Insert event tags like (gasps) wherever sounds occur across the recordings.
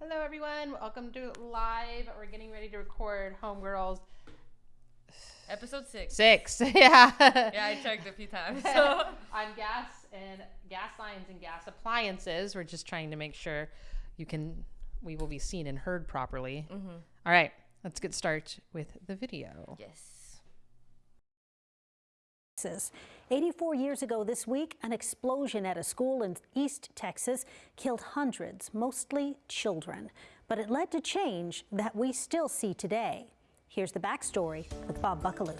Hello, everyone. Welcome to live. We're getting ready to record Homegirls Episode six. six. (laughs) yeah. Yeah, I checked a few times. So (laughs) (laughs) on gas and gas lines and gas appliances. We're just trying to make sure you can, we will be seen and heard properly. Mm-hmm. All right, let's get started with the video. yes. Texas. 84 years ago this week, an explosion at a school in East Texas killed hundreds, mostly children. But it led to change that we still see today. Here's the backstory with Bob Buckalew.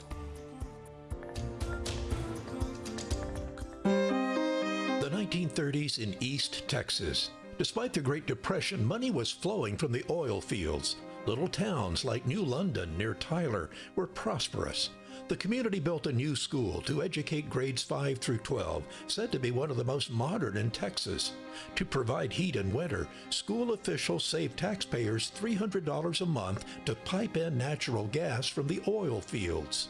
The 1930s in East Texas. Despite the Great Depression, money was flowing from the oil fields. Little towns like New London near Tyler were prosperous. The community built a new school to educate grades 5 through 12, said to be one of the most modern in Texas. To provide heat in winter, school officials saved taxpayers $300 a month to pipe in natural gas from the oil fields.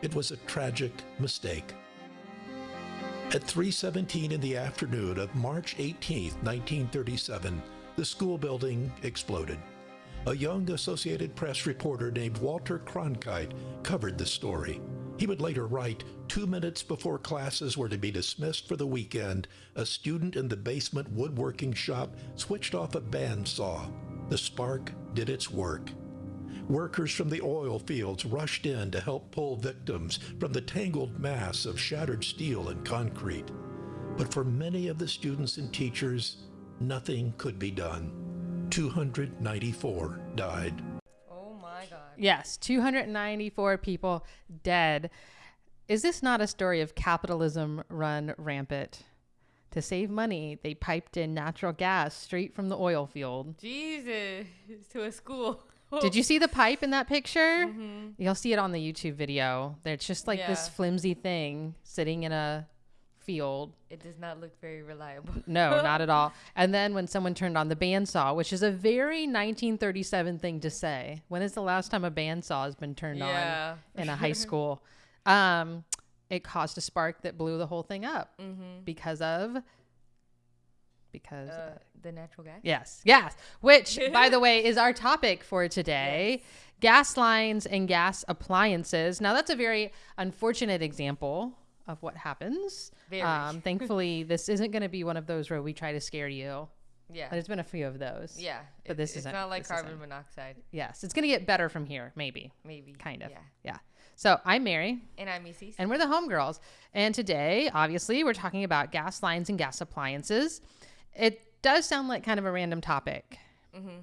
It was a tragic mistake. At 3:17 in the afternoon of March 18, 1937, the school building exploded. A young Associated Press reporter named Walter Cronkite covered the story. He would later write, two minutes before classes were to be dismissed for the weekend, a student in the basement woodworking shop switched off a bandsaw. The spark did its work. Workers from the oil fields rushed in to help pull victims from the tangled mass of shattered steel and concrete. But for many of the students and teachers, nothing could be done. 294 died. Oh my god. Yes, 294 people dead. Is this not a story of capitalism run rampant? To save money, they piped in natural gas straight from the oil field. Jesus. To a school. Did you see the pipe in that picture? Mm-hmm. You'll see it on the YouTube video. It's just like this flimsy thing sitting in a field. It does not look very reliable. (laughs) No, not at all. (laughs) And then when someone turned on the bandsaw, which is a very 1937 thing to say. When is the last time a bandsaw has been turned Yeah, on in a high (laughs) school? Um, it caused a spark that blew the whole thing up because of because Uh, the natural gas? Yes, yes. Which, by the way, is our topic for today gas lines and gas appliances. Now, that's a very unfortunate example of what happens. Very. Um, (laughs) thankfully, this isn't going to be one of those where we try to scare you. Yeah. There's been a few of those. yeah. But it- this isn't- not like carbon isn't. monoxide. Yes, it's going to get better from here, maybe. Maybe. Kind of. Yeah. Yeah. So I'm Mary. And I'm Missy. And we're the homegirls. And today, obviously, we're talking about gas lines and gas appliances. It does sound like kind of a random topic,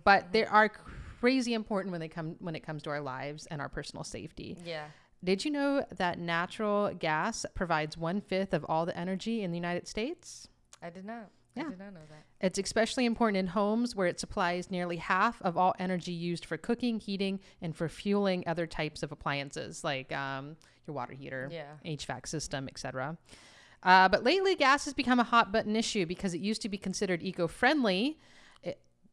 but they are crazy important when they come when it comes to our lives and our personal safety. yeah. Did you know that natural gas provides one fifth of all the energy in the United States? I did not. Yeah. I did not know that. It's especially important in homes where it supplies nearly half of all energy used for cooking, heating, and for fueling other types of appliances like um, your water heater, Yeah. HVAC system, etc. Uh, but lately, gas has become a hot button issue because it used to be considered eco-friendly,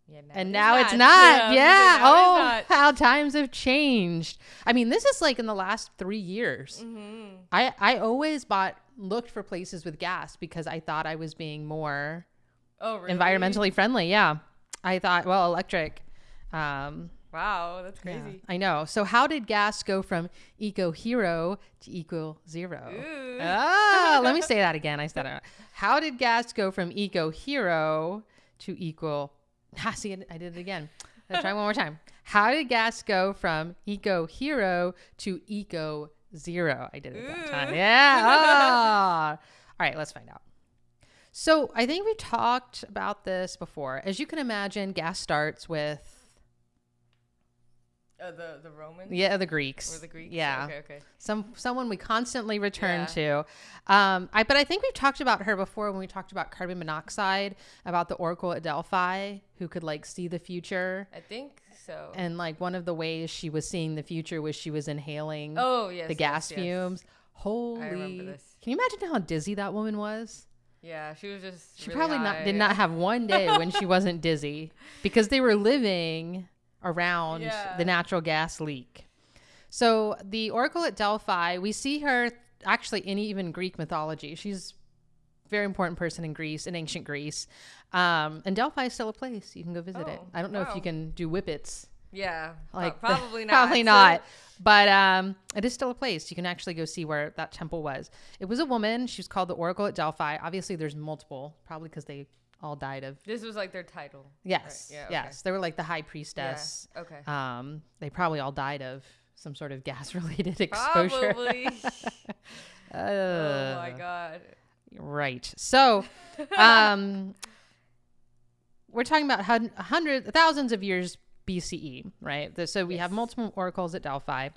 Yeah. And now it's not. Yeah. Yeah. Oh, it's how times have changed. I mean, this is like in the last three years. Mm-hmm. I I always bought looked for places with gas because I thought I was being more. Oh, really? environmentally friendly. Yeah. I thought, well, electric. Um, Wow. That's yeah, crazy. I know. So, how did gas go from eco hero to eco zero? Ooh. Ah, let me (laughs) say that again. I said it. How did gas go from eco hero to equal? Ah, see, I did it again. Let's try one more time. How did gas go from eco hero to eco zero? I did it that time. Yeah. Ah. All right, let's find out. So I think we talked about this before. As you can imagine, gas starts with Uh, the the Romans. yeah the Greeks. Or the Greeks. Yeah. Okay. Okay. Some someone we constantly return Yeah. to. Um, I but I think we've talked about her before when we talked about carbon monoxide, about the Oracle at Delphi who could like see the future. I think so. And like one of the ways she was seeing the future was she was inhaling oh yes. the gas yes. fumes. Holy! remember this. Can you imagine how dizzy that woman was? Yeah, she was just. She really probably not did not have one day when she (laughs) wasn't dizzy because they were living around Yeah. the natural gas leak. So the Oracle at Delphi, we see her actually in even Greek mythology. She's very important person in Greece, in ancient Greece. Um, and Delphi is still a place. You can go visit it. Oh, I don't know if you can do whippets. Yeah. Like (laughs) probably not. probably not. But um, it is still a place. You can actually go see where that temple was. It was a woman. She was called the Oracle at Delphi. Obviously, there's multiple, probably because they all died of. This was like their title. Yes, yeah, okay. yes. They were like the high Yeah. priestess. Okay. Um, they probably all died of some sort of gas-related (laughs) exposure. Probably. (laughs) (laughs) oh my Uh, god. Right. So, um, we're talking about hun- hundreds, thousands of years BCE, right? The- So we have multiple oracles at Delphi.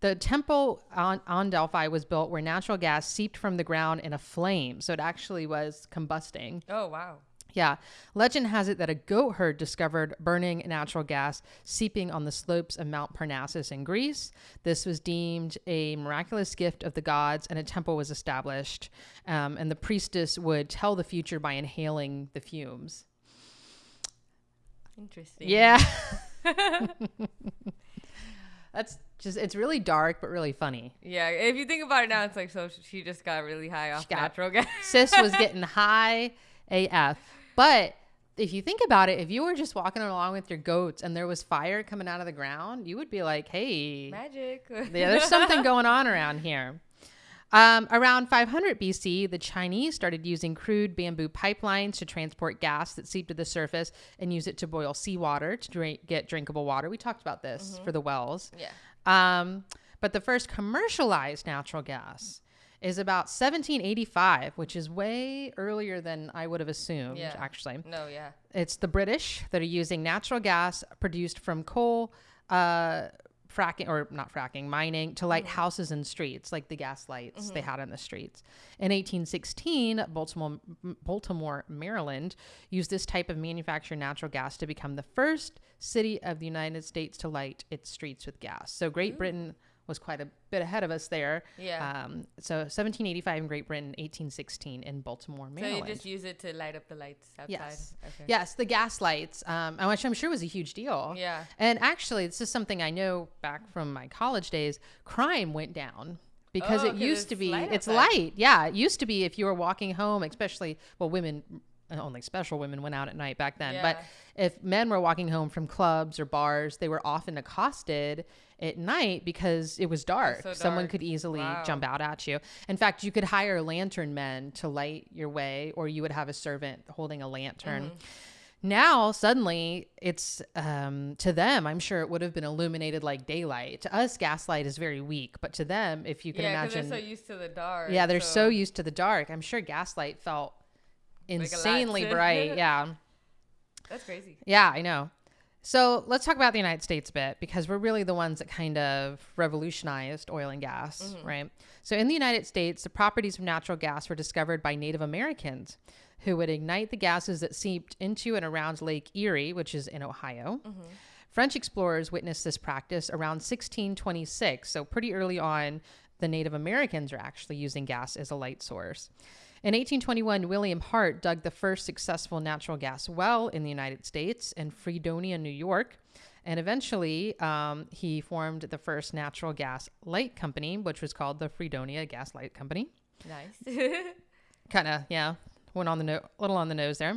The temple on, on Delphi was built where natural gas seeped from the ground in a flame. So it actually was combusting. Oh wow. Yeah. Legend has it that a goat herd discovered burning natural gas seeping on the slopes of Mount Parnassus in Greece. This was deemed a miraculous gift of the gods, and a temple was established. Um, and the priestess would tell the future by inhaling the fumes. Interesting. Yeah. (laughs) (laughs) That's just, it's really dark, but really funny. Yeah. If you think about it now, it's like so she just got really high off natural (laughs) gas. Sis was getting high AF. But if you think about it, if you were just walking along with your goats and there was fire coming out of the ground, you would be like, hey, Magic. yeah, there's something (laughs) going on around here. Um, around 500 BC, the Chinese started using crude bamboo pipelines to transport gas that seeped to the surface and use it to boil seawater to drink, get drinkable water. We talked about this for the wells. yeah. Um, but the first commercialized natural gas is about 1785, which is way earlier than I would have assumed, Yeah. actually. No. Yeah. It's the British that are using natural gas produced from coal, uh, fracking or not fracking, mining to light houses and streets, like the gas lights they had in the streets. In 1816, Baltimore, Baltimore, Maryland, used this type of manufactured natural gas to become the first city of the United States to light its streets with gas. So Great Britain was quite a bit ahead of us there. Yeah. Um, so 1785 in Great Britain, 1816 in Baltimore, Maryland. So you just use it to light up the lights outside. Yes. Okay. Yes, the gas lights, um, which I'm sure was a huge deal. Yeah. And actually, this is something I know back from my college days. Crime went down because Oh, it used to be. light It's outside. light. Yeah, it used to be if you were walking home, especially well, women. uh, Only special women went out at night back then. But if men were walking home from clubs or bars, they were often accosted at night because it was dark. so Someone could easily Wow. jump out at you. In fact, you could hire lantern men to light your way, or you would have a servant holding a lantern. Mm-hmm. Now, suddenly, it's um, to them, I'm sure it would have been illuminated like daylight. To us, gaslight is very weak, but to them, if you can yeah, imagine, they're so used to the dark. yeah, they're so used to the dark. I'm sure gaslight felt insanely to- bright. (laughs) Yeah. That's crazy. Yeah, I know. So let's talk about the United States a bit because we're really the ones that kind of revolutionized oil and gas, mm-hmm. right? So in the United States, the properties of natural gas were discovered by Native Americans who would ignite the gases that seeped into and around Lake Erie, which is in Ohio. Mm-hmm. French explorers witnessed this practice around 1626. So pretty early on, the Native Americans are actually using gas as a light source. In 1821, William Hart dug the first successful natural gas well in the United States in Fredonia, New York. And eventually, um, he formed the first natural gas light company, which was called the Fredonia Gas Light Company. Nice. (laughs) Kind of, yeah, went on the no- little on the nose there.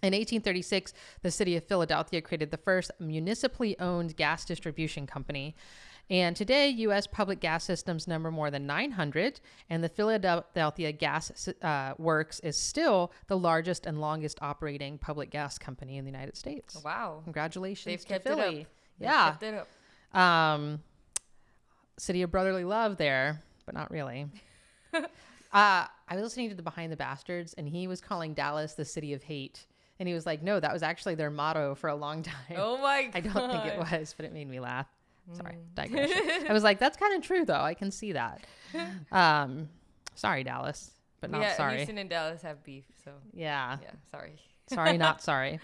In 1836, the city of Philadelphia created the first municipally owned gas distribution company. And today, U.S. public gas systems number more than 900, and the Philadelphia Gas uh, Works is still the largest and longest operating public gas company in the United States. wow. Congratulations They've to kept it up. Philly. They've Yeah. kept it up. Um, city of brotherly love there, but not really. (laughs) uh, I was listening to the Behind the Bastards, and he was calling Dallas the city of hate. And he was like, no, that was actually their motto for a long (laughs) time. Oh my god. I don't think it was, but it made me laugh. Sorry, Mm. digression. (laughs) I was like, that's kind of true, though. I can see that. (laughs) Um, sorry, Dallas, but not yeah, sorry. Houston and Dallas have beef, so yeah. yeah, sorry. (laughs) Sorry, not sorry.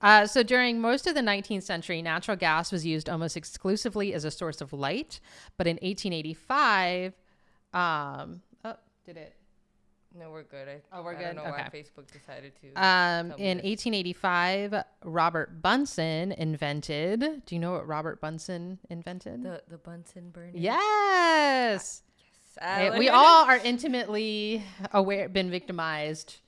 Uh, so during most of the 19th century, natural gas was used almost exclusively as a source of light. But in 1885, um, oh, did it? No, we're good. I, Oh, we're I good? Don't know why Okay. Facebook decided to. Um, in this. 1885, Robert Bunsen invented. Do you know what Robert Bunsen invented? the the Bunsen burner. yes. Eh, Alex. we (laughs) all are intimately aware, been victimized.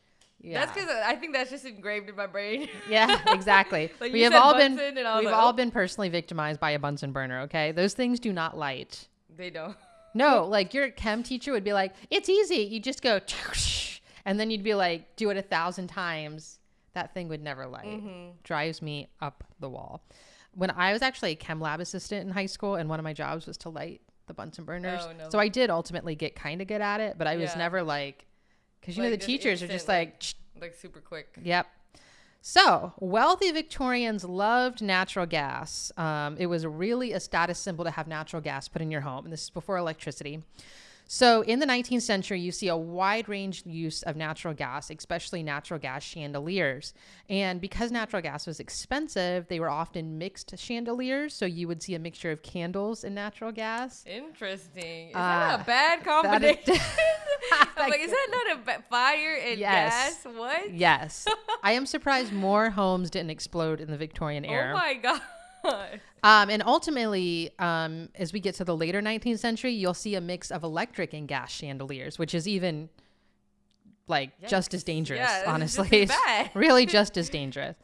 Yeah. That's because I think that's just engraved in my brain. (laughs) Yeah, exactly. (laughs) Like, we have all been Bunsen I was we've like, all oh. been personally victimized by a Bunsen burner, okay? Those things do not light. they don't. No, like your chem teacher would be like, "It's easy. You just go (laughs) and then you'd be like, "Do it a thousand times." That thing would never light. Mm-hmm. Drives me up the wall. When I was actually a chem lab assistant in high school and one of my jobs was to light the Bunsen burners. Oh, no. So I did ultimately get kind of good at it, but I was Yeah. never like cuz you know the Like, teachers are just instant, like Like super quick. Yep. So, wealthy Victorians loved natural gas. Um, it was really a status symbol to have natural gas put in your home. And this is before electricity. So, in the 19th century, you see a wide range use of natural gas, especially natural gas chandeliers. And because natural gas was expensive, they were often mixed chandeliers. So, you would see a mixture of candles and natural gas. Interesting. Is Uh, that a bad combination? is- (laughs) I'm like, is that not a ba- fire and Yes. gas? What? yes. (laughs) I am surprised more homes didn't explode in the Victorian era. Oh my god. (laughs) Um, and ultimately, um, as we get to the later 19th century, you'll see a mix of electric and gas chandeliers, which is even like just as dangerous, Yeah, just honestly. as (laughs) really just as (laughs) dangerous.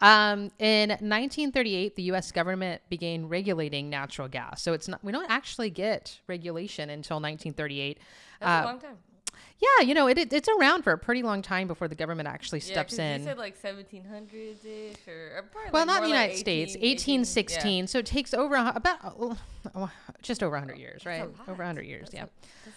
Um, in 1938, the U.S. government began regulating natural gas. So it's not we don't actually get regulation until 1938. That's Uh, a long time. Yeah, you know it, it, it's around for a pretty long time before the government actually Yeah, steps in. You said like 1700s ish, or, or probably Well, like not in the like United States. 18, 1816. So it takes over a, about uh, (sighs) just over 100 years, right? Over 100 years, That's yeah. a-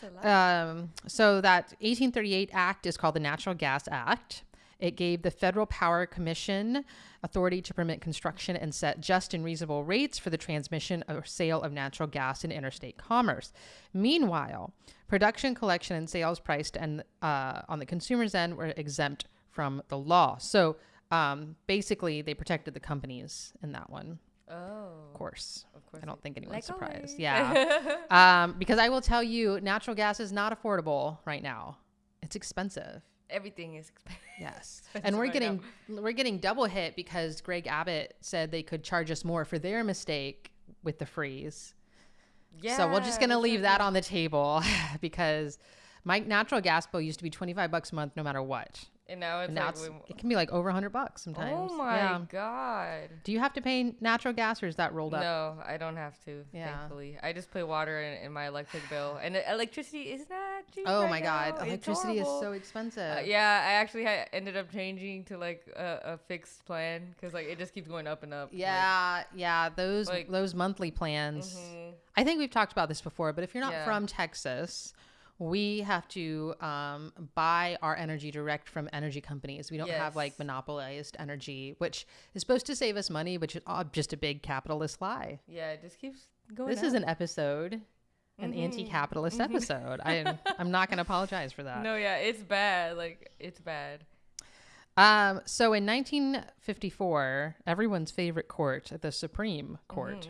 that's a lot. Um, so that 1838 act is called the Natural Gas Act. It gave the Federal Power Commission authority to permit construction and set just and reasonable rates for the transmission or sale of natural gas in interstate commerce. Meanwhile, production, collection, and sales priced and uh, on the consumer's end were exempt from the law. So um, basically, they protected the companies in that one. oh, Of course, of course. I don't think anyone's Like surprised. always. Yeah, (laughs) um, because I will tell you, natural gas is not affordable right now. It's expensive. Everything is expensive. Yes, (laughs) and we're getting we're getting double hit because Greg Abbott said they could charge us more for their mistake with the freeze. Yeah. so we're just gonna leave that on the table (laughs) because my natural gas bill used to be twenty five bucks a month no matter what. And now it's And now like, it's, it can be like over a hundred bucks sometimes. oh my Yeah. god. Do you have to pay natural gas or is that rolled up? No, I don't have to. Yeah. Thankfully, I just pay water in, in my electric bill, and electricity is not cheap. Oh right my god, now. Electricity is so expensive. Uh, yeah, I actually ha- ended up changing to like a, a fixed plan because like it just keeps going up and up. like- Yeah, yeah, those like- those monthly plans. Mhm. I think we've talked about this before, but if you're not Yeah. from Texas, we have to um, buy our energy direct from energy companies. We don't have like monopolized energy, which is supposed to save us money, which is all just a big capitalist lie. Yeah, it just keeps going. This is an episode, an Mhm. anti-capitalist episode. I (laughs) I'm not going to apologize for that. No, yeah, it's bad. Like it's bad. Um, so in 1954, everyone's favorite court, the Supreme Court,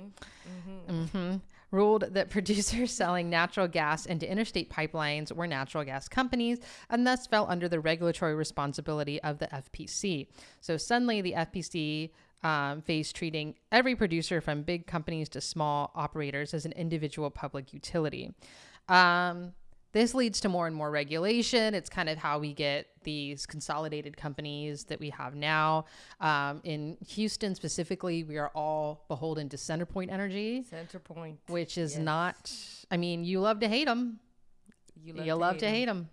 mhm, ruled that (laughs) producers selling natural gas into interstate pipelines were natural gas companies and thus fell under the regulatory responsibility of the FPC. So suddenly, the FPC um, faced treating every producer from big companies to small operators as an individual public utility. Um, this leads to more and more regulation. It's kind of how we get these consolidated companies that we have now. Um, in Houston specifically, we are all beholden to Centerpoint Energy, Center point. which is Yes. not, I mean, you love to hate them. You love, to, hate 'em. hate them.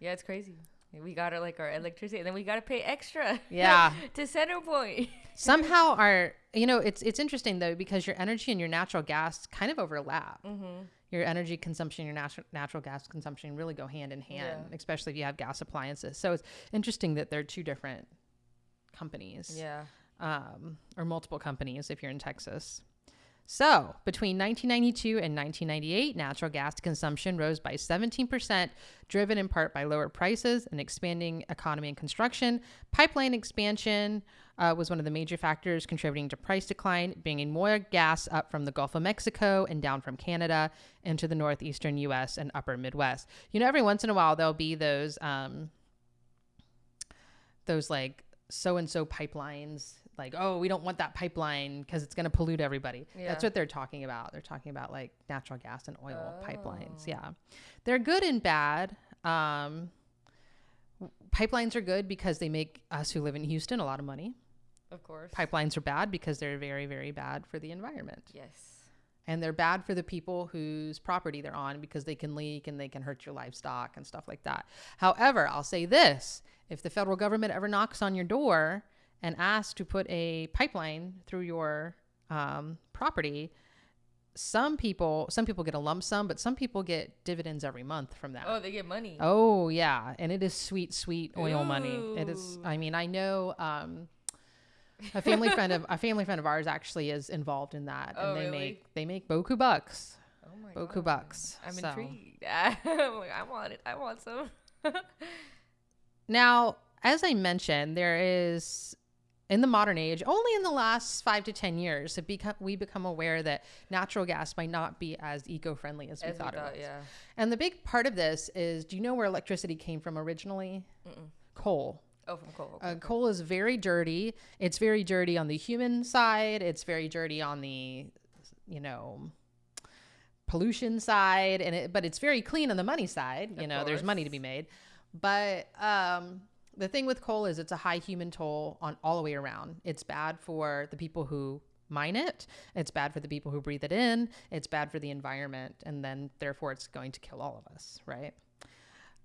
Yeah, it's crazy. We got our like our electricity, and then we got to pay extra. (laughs) Yeah. (laughs) to Centerpoint. (laughs) Somehow our, you know, it's it's interesting though because your energy and your natural gas kind of overlap. Mm-hmm. Your energy consumption, your natural natural gas consumption really go hand in hand, Yeah. especially if you have gas appliances. So it's interesting that they're two different companies. Yeah. um, or multiple companies if you're in Texas. So, between 1992 and 1998, natural gas consumption rose by 17%, driven in part by lower prices and expanding economy and construction. Pipeline expansion uh, was one of the major factors contributing to price decline, bringing more gas up from the Gulf of Mexico and down from Canada into the northeastern U.S. and upper Midwest. You know, every once in a while, there'll be those. Um, those like so and so pipelines like, oh, we don't want that pipeline because it's going to pollute everybody. Yeah. That's what they're talking about. They're talking about like natural gas and oil Oh. pipelines. Yeah. They're good and bad. Um, pipelines are good because they make us who live in Houston a lot of money. Of course. Pipelines are bad because they're very, very bad for the environment. Yes. And they're bad for the people whose property they're on because they can leak and they can hurt your livestock and stuff like that. However, I'll say this if the federal government ever knocks on your door and asks to put a pipeline through your um, property, some people some people get a lump sum, but some people get dividends every month from that. Oh, they get money. Oh yeah, and it is sweet, sweet oil money. It is. I mean, I know um, a family friend of a family friend of ours actually is involved in that, Oh, and they really? make they make boku bucks. Oh my Boku god. bucks. I'm So- intrigued. (laughs) I'm like, I want it. I want some. (laughs) Now, as I mentioned, there is in the modern age, only in the last five to ten years, have become we become aware that natural gas might not be as eco-friendly as we As we thought, thought, it was. yeah. And the big part of this is, do you know where electricity came from originally? Coal. Oh, from coal. Uh, coal is very dirty. It's very dirty on the human side. It's very dirty on the, you know, pollution side, and it, but it's very clean on the money side. You Of know, there's money to be made. But um, the thing with coal is it's a high human toll on all the way around. It's bad for the people who mine it. It's bad for the people who breathe it in. It's bad for the environment, and then therefore it's going to kill all of us, right?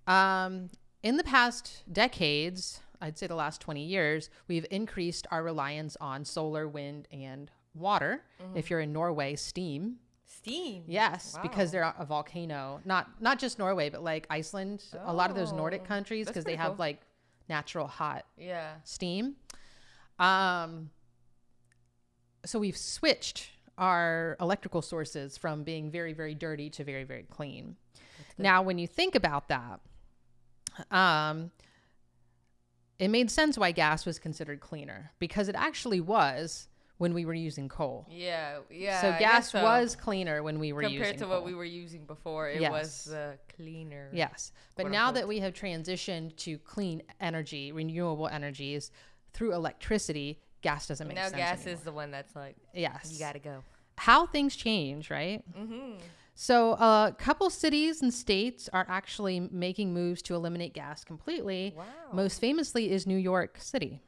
Um, in the past decades, I'd say the last 20 years, we've increased our reliance on solar, wind, and water. If you're in Norway, steam. Steam. Yes, because Wow. they're a volcano. Not not just Norway, but like Iceland, a lot of those Nordic Oh, countries because they have cool. like natural hot Yeah. steam. Um, so we've switched our electrical sources from being very, very dirty to very, very clean. Now, when you think about that, um, it made sense why gas was considered cleaner because it actually was when we were using coal. Yeah. Yeah. so gas so. was cleaner when we were using compared using to coal. what we were using before. It Yes. was the cleaner. Yes. But now unquote. that we have transitioned to clean energy, renewable energies through electricity, gas doesn't make Now sense. gas anymore. is the one that's like yes. you gotta go. How things change, right? Mm-hmm. So, a couple cities and states are actually making moves to eliminate gas completely. Wow. Most famously is New York City.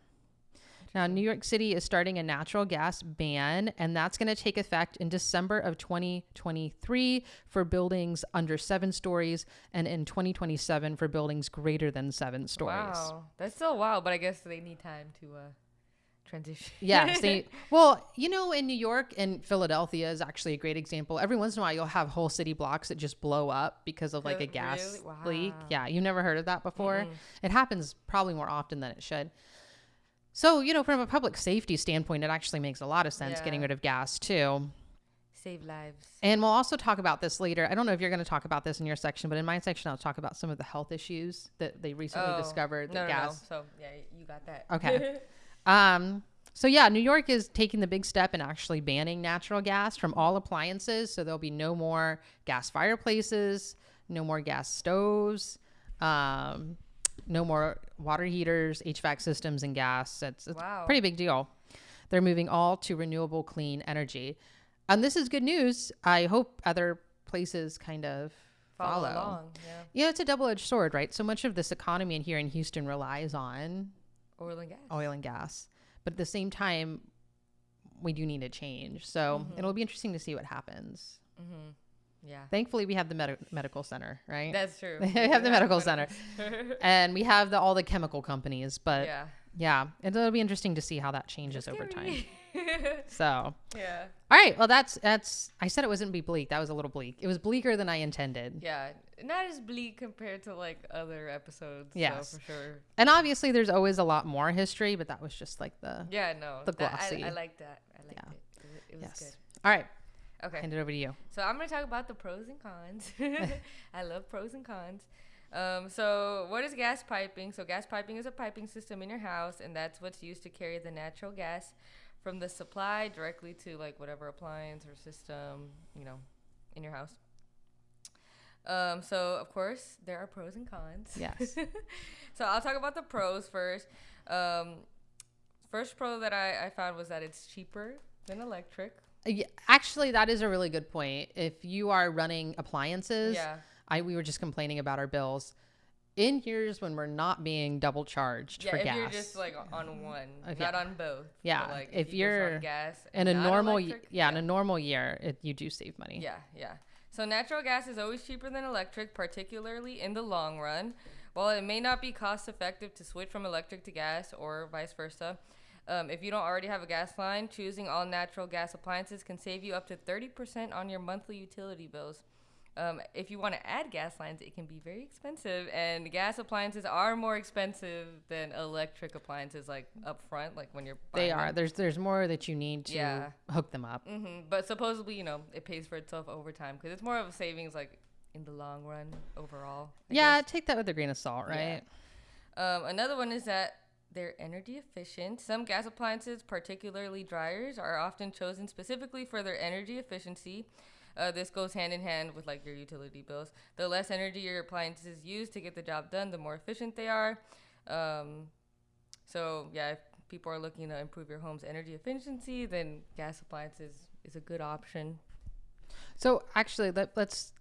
Now, New York City is starting a natural gas ban, and that's going to take effect in December of 2023 for buildings under seven stories, and in 2027 for buildings greater than seven stories. Wow. That's still wow, but I guess they need time to uh transition. They (laughs) well, you know, in New York and Philadelphia is actually a great example. Every once in a while, you'll have whole city blocks that just blow up because of like a Really? gas leak. Yeah, you've never heard of that before. It happens probably more often than it should. So, you know, from a public safety standpoint, it actually makes a lot of sense getting rid of gas too. Save lives. And we'll also talk about this later. I don't know if you're going to talk about this in your section, but in my section, I'll talk about some of the health issues that they recently Oh, discovered no, that no, no. gas So yeah, you got that. Okay. (laughs) Um, so yeah, New York is taking the big step in actually banning natural gas from all appliances. So there'll be no more gas fireplaces, no more gas stoves, um, no more water heaters, HVAC systems, and gas. It's, it's Wow. a pretty big deal. They're moving all to renewable, clean energy, and this is good news. I hope other places kind of Follow, follow. along. Yeah. Yeah, it's a double-edged sword, right? So much of this economy in here in Houston relies on Oil and gas. oil and gas. But at the same time, we do need a change. So mm-hmm. it'll be interesting to see what happens. Mm-hmm. Yeah. Thankfully, we have the med- medical center, right? That's true. (laughs) we have the medical center, (laughs) and we have the, all the chemical companies. But yeah, yeah. it'll be interesting to see how that changes over time. (laughs) (laughs) So, yeah. all right, well, that's that's. I said it wasn't be bleak. That was a little bleak. It was bleaker than I intended. Yeah. Not as bleak compared to like other episodes. Yeah, So for sure. And obviously, there's always a lot more history, but that was just like the. Yeah. No. The that- glossy. I, I like that. I liked Yeah. it. It was, Yes. All right. Okay. hand it over to you. So I'm gonna talk about the pros and cons. (laughs) (laughs) I love pros and cons. Um, so what is gas piping? So gas piping is a piping system in your house, and that's what's used to carry the natural gas from the supply directly to like whatever appliance or system you know in your house. Um, so of course there are pros and cons. Yes. (laughs) so I'll talk about the pros first. Um, first pro that I, I found was that it's cheaper than electric. Uh, Actually, that is a really good point. If you are running appliances, Yeah. I we were just complaining about our bills. In years when we're not being double charged Yeah, for if gas, you're just like on one, If- not yeah. on both. Yeah, like if if you're gas in and a normal, electric, yeah, in a normal year, it, you do save money. Yeah, yeah. So natural gas is always cheaper than electric, particularly in the long run. While it may not be cost effective to switch from electric to gas or vice versa, um, if you don't already have a gas line, choosing all natural gas appliances can save you up to 30% on your monthly utility bills. Um, if you want to add gas lines, it can be very expensive, and gas appliances are more expensive than electric appliances, like up front, like when you're buying They are. them. There's there's more that you need to Yeah. hook them up. hmm But supposedly, you know, it pays for itself over time because it's more of a savings, like in the long run overall. I Yeah, guess. take that with a grain of salt, Yeah. right? Um, another one is that they're energy efficient. Some gas appliances, particularly dryers, are often chosen specifically for their energy efficiency. Uh, this goes hand in hand with like your utility bills. The less energy your appliances use to get the job done, the more efficient they are. Um, so yeah, if people are looking to improve your home's energy efficiency, then gas appliances is a good option. So actually, let, let's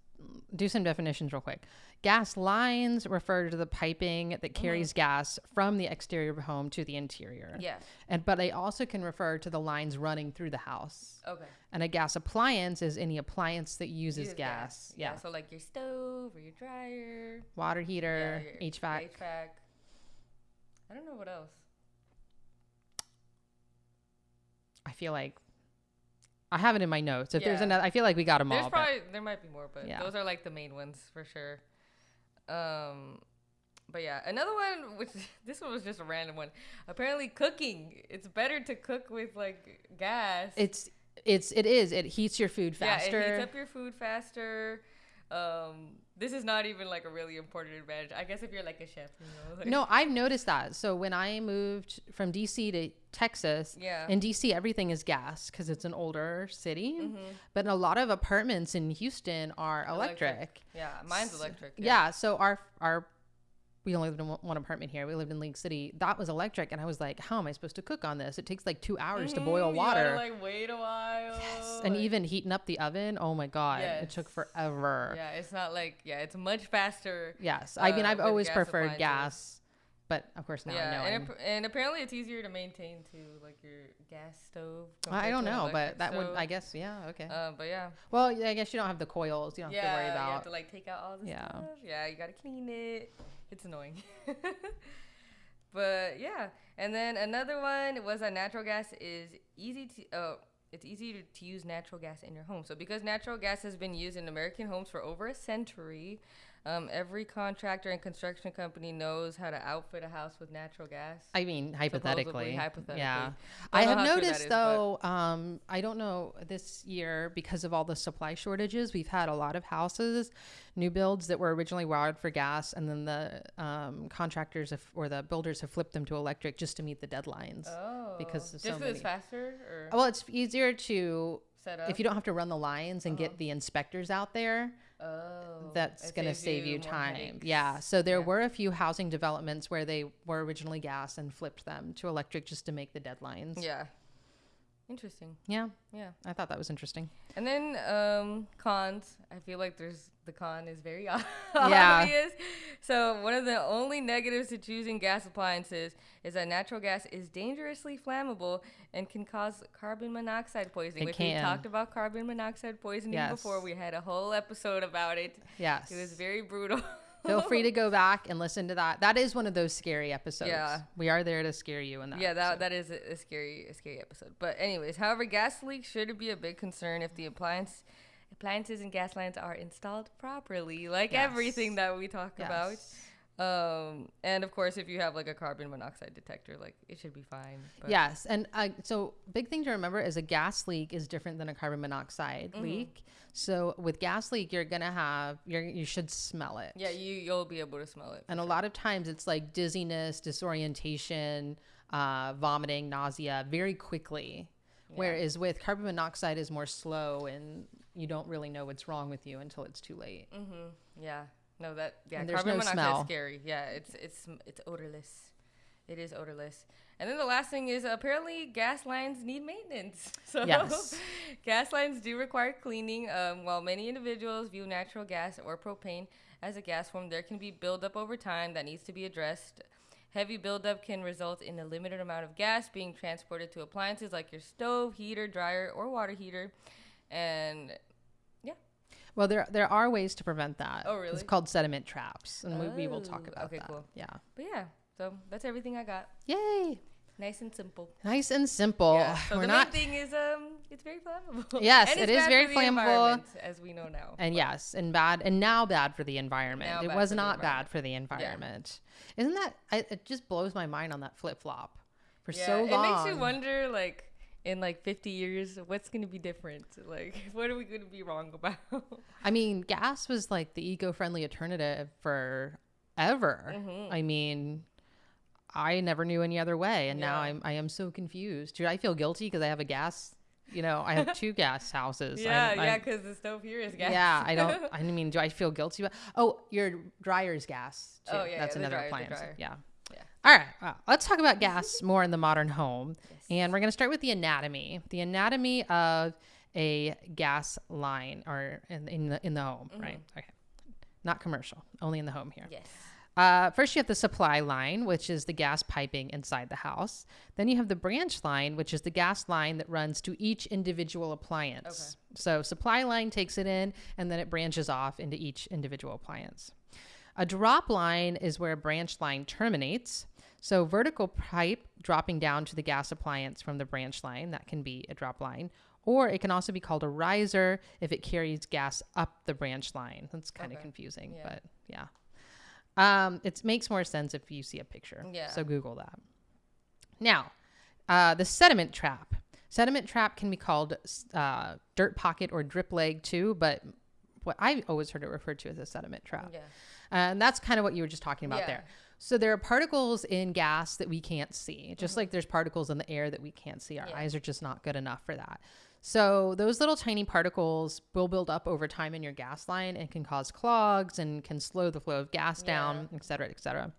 do some definitions real quick. Gas lines refer to the piping that mm-hmm. carries gas from the exterior of a home to the interior. Yeah. And but they also can refer to the lines running through the house. Okay. And a gas appliance is any appliance that uses Uses gas. Yeah. So like your stove or your dryer. Water heater, your HVAC. HVAC. I don't know what else. I feel like I have it in my notes. If there's another, I feel like we got them There's all. but- probably there might be more, but Yeah. those are like the main ones for sure. Um, but yeah, another one which (laughs) this one was just a random one. Apparently, cooking it's better to cook with like gas. It's it's it is. It heats your food faster. Yeah, it heats up your food faster. Um, this is not even like a really important advantage. I guess if you're like a chef, you know. (laughs) Like, No, I've noticed that. So when I moved from DC to Texas, Yeah. in DC everything is gas because it's an older city. Mm-hmm. But a lot of apartments in Houston are electric. Yeah, mine's electric. Yeah. so our our we only lived in one- apartment here. We lived in League City. That was electric, and I was like, "How am I supposed to cook on this? It takes like two hours to boil you gotta, water." like wait a while. Yes, and like- even heating up the oven. Oh my god, it took forever. Yeah, it's not like yeah, it's much faster. Yes, I mean uh, I've always gas preferred gas, but of course now I yeah, know. and, and apparently it's easier to maintain too, like your gas stove. I don't know, but that would. I guess yeah okay. Uh, but yeah, well, yeah, I guess you don't have the coils. You don't have to worry about. you have to like take out all the Yeah. stuff. Yeah, you gotta clean it. It's annoying. (laughs) but yeah, and then another one was that natural gas is easy to. Uh, it's easy to, to use natural gas in your home. So because natural gas has been used in American homes for over a century, um, every contractor and construction company knows how to outfit a house with natural gas. I mean, hypothetically. hypothetically. Yeah. Don't I have how true that noticed is, though, um, I don't know this year because of all the supply shortages, we've had a lot of houses, new builds that were originally wired for gas, and then the um, contractors have, or the builders have flipped them to electric just to meet the deadlines. Oh, because just so many- it's faster or Well, it's easier to set up. if you don't have to run the lines and get the inspectors out there. Oh, that's going to save you time. headaches. Yeah. So there Yeah. were a few housing developments where they were originally gas and flipped them to electric just to make the deadlines. Yeah. Interesting. Yeah. Yeah. I thought that was interesting. And then um, cons. I feel like there's the con is very (laughs) Yeah. obvious. So one of the only negatives to choosing gas appliances is that natural gas is dangerously flammable and can cause carbon monoxide poisoning. It we can. talked about carbon monoxide poisoning Yes. before. We had a whole episode about it. Yes. It was very brutal. Feel free to go (laughs) back and listen to that. That is one of those scary episodes. Yeah. We are there to scare you in that. Yeah, that, episode. that is a, a scary a scary episode. But anyways, however, gas leaks should be a big concern if the appliance appliances and gas lines are installed properly, like Yes. everything that we talk about. Yes. Um, and of course, if you have like a carbon monoxide detector, like it should be fine. But Yes, and uh, so big thing to remember is a gas leak is different than a carbon monoxide Mm-hmm. leak. So with gas leak, you're gonna have you're you should smell it. yeah, you you'll be able to smell it. and a lot of times it's like dizziness, disorientation, uh, vomiting, nausea, very quickly. Whereas with carbon monoxide is more slow, and you don't really know what's wrong with you until it's too late. Mm-hmm. Yeah. No, that yeah. And there's carbon no monoxide smell. is scary. Yeah, it's it's it's odorless. It is odorless. And then the last thing is apparently gas lines need maintenance. (laughs) So Yes. (laughs) gas lines do require cleaning. Um, while many individuals view natural gas or propane as a gas form, there can be buildup over time that needs to be addressed. Heavy buildup can result in a limited amount of gas being transported to appliances like your stove, heater, dryer, or water heater. And Well, there there are ways to prevent that. Oh, really? It's called sediment traps, and we, we will talk Oh, about okay, that. cool. Yeah. but yeah, so that's everything I got. Yay! Nice and simple. Nice and simple. Yeah. So We're the not. main thing is um, it's very flammable. Yes, it bad very flammable. as we know now. And yes, and bad, and now bad for the environment. Now it was not bad for the environment. Isn't that? I, it just blows my mind on that flip flop for yeah, so long. it makes you wonder, like in like 50 years, what's gonna be different? Like, (laughs) what are we gonna be wrong about? (laughs) I mean, gas was like the eco-friendly alternative for ever. Mm-hmm. I mean, I never knew any other way, and now I'm I am so confused. Dude, I feel guilty because I have a gas. You know, I have (laughs) two gas houses. yeah, I'm- yeah, because the stove here is gas. Yeah, I don't. I mean, do I feel guilty about? Oh, your dryer's gas. Too. Oh, yeah, that's yeah, another dryer, appliance. Yeah. All right. Well, let's talk about gas more in the modern home, and we're going to start with the anatomy. The anatomy of a gas line, or in, in the in the home, right? Okay. Not commercial, only in the home here. yes. Uh, first, you have the supply line, which is the gas piping inside the house. Then you have the branch line, which is the gas line that runs to each individual appliance. Okay. So, supply line takes it in, and then it branches off into each individual appliance. A drop line is where a branch line terminates. So, vertical pipe dropping down to the gas appliance from the branch line, that can be a drop line. Or it can also be called a riser if it carries gas up the branch line. That's kind of Okay. confusing, Yeah. but yeah. Um, it makes more sense if you see a picture. Yeah. So Google that. Now, uh, the sediment trap. Sediment trap can be called uh, dirt pocket or drip leg too, but what I always heard it referred to as a sediment trap. Yeah. And that's kind of what you were just talking about Yeah. there. So there are particles in gas that we can't see, just like there's particles in the air that we can't see. Our Mm-hmm. Yeah. eyes are just not good enough for that. So those little tiny particles will build up over time in your gas line and can cause clogs and can slow the flow of gas down, et cetera, et cetera.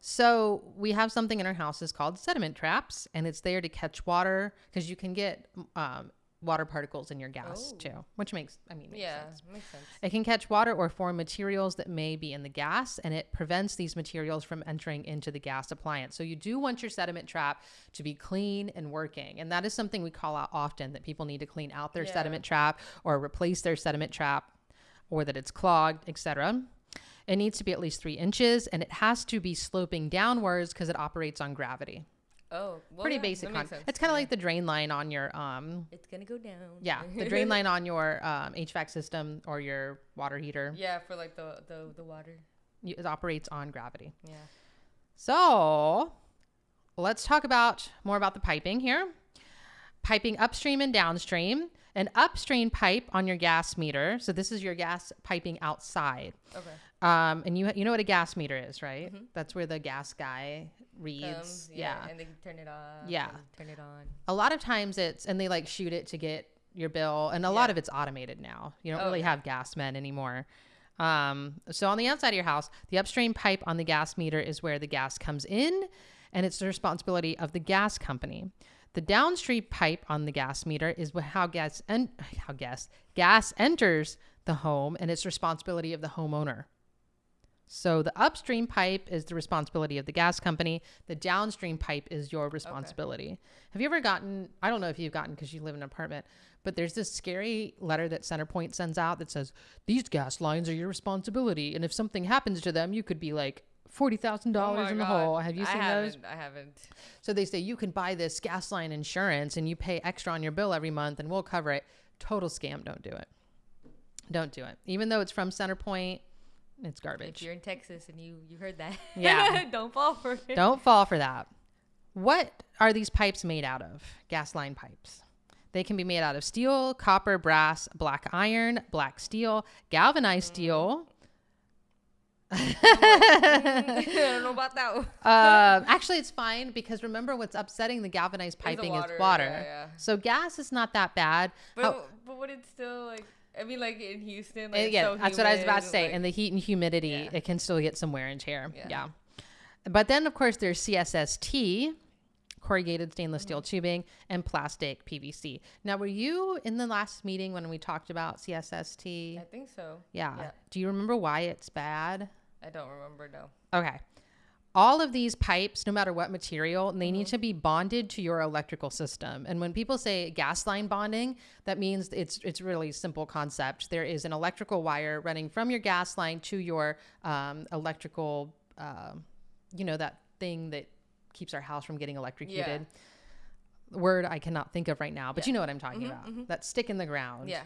So we have something in our houses called sediment traps, and it's there to catch water because you can get um, water particles in your gas Oh. too, which makes I mean makes Yeah. sense. Makes sense. It can catch water or form materials that may be in the gas, and it prevents these materials from entering into the gas appliance. So, you do want your sediment trap to be clean and working. And that is something we call out often that people need to clean out their Yeah. sediment trap or replace their sediment trap or that it's clogged, etc. It needs to be at least three inches and it has to be sloping downwards because it operates on gravity. Oh, well, Pretty yeah, basic. that Con- makes sense. it's kind of Yeah. like the drain line on your um, It's gonna go down. yeah, the (laughs) drain line on your um, HVAC system or your water heater. yeah, for like the the the water. it operates on gravity. Yeah. So let's talk about more about the piping here. Piping upstream and downstream. An upstream pipe on your gas meter. So this is your gas piping outside. Okay. Um, and you you know what a gas meter is, right? That's where the gas guy reads. Comes, yeah. And they turn it off. Yeah. Turn it on. A lot of times it's and they like shoot it to get your bill, and a lot of it's automated now. You don't Oh, really yeah. have gas men anymore. Um, so on the outside of your house, the upstream pipe on the gas meter is where the gas comes in, and it's the responsibility of the gas company. The downstream pipe on the gas meter is how gas en- how gas gas enters the home, and it's responsibility of the homeowner. So the upstream pipe is the responsibility of the gas company. The downstream pipe is your responsibility. Have you ever gotten? I don't know if you've gotten because you live in an apartment, but there's this scary letter that Centerpoint sends out that says these gas lines are your responsibility, and if something happens to them, you could be like forty thousand Oh dollars in the oh God. hole. Have you I seen those? haven't, I haven't. So they say you can buy this gas line insurance and you pay extra on your bill every month, and we'll cover it. Total scam. Don't do it. Don't do it. Even though it's from Centerpoint, it's If garbage. you're in Texas and you you heard that, (laughs) Yeah. don't fall for it. Don't fall for that. What are these pipes made out of? Gas line pipes. They can be made out of steel, copper, brass, black iron, black steel, galvanized steel. (laughs) I don't know about that. one. (laughs) Um, actually, it's fine because remember what's upsetting the galvanized piping water, is water. yeah, yeah. So gas is not that bad. But How- but would it still like? I mean, like in Houston, like yeah, so that's what I was about to say. like- and the heat and humidity, Yeah. it can still get some wear and tear. Yeah. Yeah. but then, of course, there's CSST, corrugated stainless steel mm-hmm. tubing, and plastic PVC. Now, were you in the last meeting when we talked about CSST? I think so. Yeah. Yeah. Do you remember why it's bad? I don't remember no. Okay. All of these pipes, no matter what material, they need to be bonded to your electrical system. And when people say gas line bonding, that means it's it's really simple concept. There is an electrical wire running from your gas line to your um, electrical, um you know, that thing that keeps our house from getting electrocuted. Word I cannot think of right now, but you know what I'm talking about. That stick in the ground. Yeah.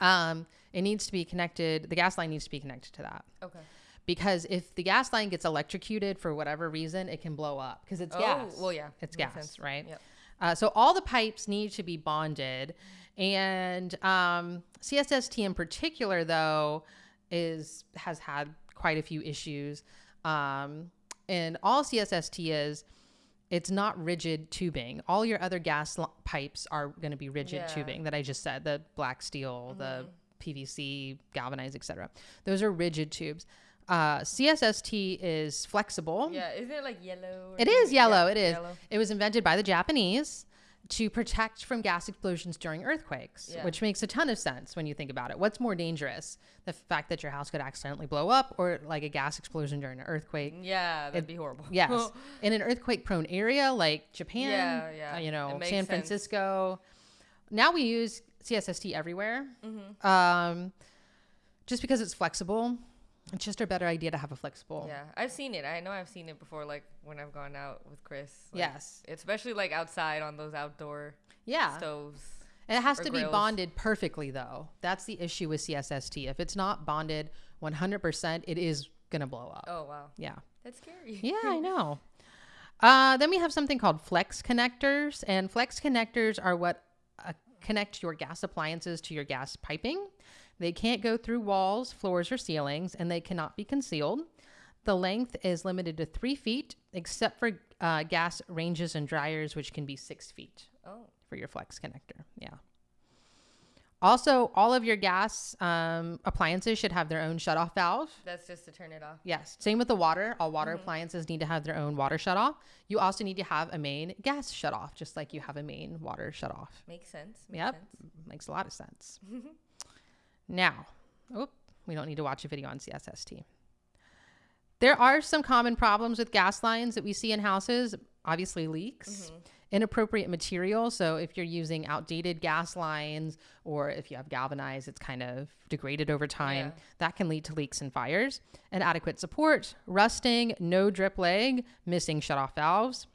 Um, it needs to be connected. The gas line needs to be connected to that Okay. Because if the gas line gets electrocuted for whatever reason, it can blow up because it's Oh, gas. well, yeah, it's gas, sense. right? Yep. Uh, so all the pipes need to be bonded, and um, CSST in particular, though, is has had quite a few issues. Um, and all CSST is, it's not rigid tubing. All your other gas l- pipes are going to be rigid Yeah. tubing that I just said, the black steel, the Mm-hmm. PVC, galvanized, etc. Those are rigid tubes. Uh, CSST is flexible. Yeah. Isn't it like yellow? It is yellow. Yeah, it is. yellow. It was invented by the Japanese to protect from gas explosions during earthquakes, Yeah. which makes a ton of sense when you think about it. What's more dangerous? The fact that your house could accidentally blow up or like a gas explosion during an earthquake? Yeah, that'd be horrible. Yes. (laughs) In an earthquake prone area like Japan, Yeah, yeah. uh, you know, San sense. Francisco. Now we use CSST everywhere. Mm-hmm. Um, just because it's flexible. It's just a better idea to have a flexible. Yeah, I've seen it. I know I've seen it before, like when I've gone out with Chris. like, Yes. Especially like outside on those outdoor Yeah. stoves. It has to be bonded perfectly, though. That's the issue with CSST. If it's not bonded 100%, it is going to blow up. Oh wow, Yeah. that's scary. Yeah, I (laughs) know. Uh, then we have something called flex connectors, and flex connectors are what uh, connect your gas appliances to your gas piping. They can't go through walls, floors, or ceilings, and they cannot be concealed. The length is limited to three feet, except for uh, gas ranges and dryers, which can be six feet Oh, for your flex connector. Yeah. Also, all of your gas um, appliances should have their own shutoff valve. that's just to turn it off. Yes. Same with the water. All water appliances need to have their own water shutoff. You also need to have a main gas shutoff, just like you have a main water shutoff. Makes sense. Makes Yep. sense. Makes a lot of sense. (laughs) now, oh, we don't need to watch a video on CSST. There are some common problems with gas lines that we see in houses. Obviously, leaks, mm-hmm. inappropriate material. So, if you're using outdated gas lines or if you have galvanized, it's kind of degraded over time. Yeah. That can lead to leaks and fires. Inadequate support, rusting, no drip leg, missing shutoff valves,